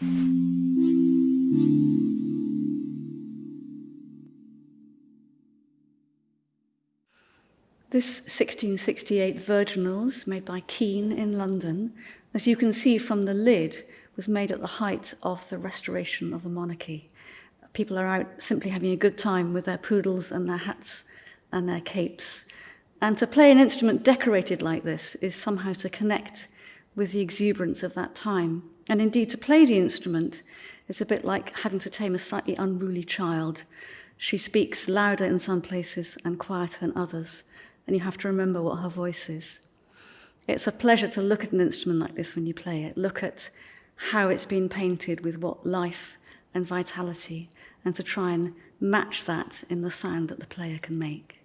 This 1668 Virginals, made by Keene in London, as you can see from the lid, was made at the height of the restoration of the monarchy. People are out simply having a good time with their poodles and their hats and their capes. And to play an instrument decorated like this is somehow to connect with the exuberance of that time. And indeed, to play the instrument is a bit like having to tame a slightly unruly child. She speaks louder in some places and quieter in others, and you have to remember what her voice is. It's a pleasure to look at an instrument like this when you play it, look at how it's been painted with what life and vitality, and to try and match that in the sound that the player can make.